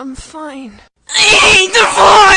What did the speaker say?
I'm fine. I hate the forest!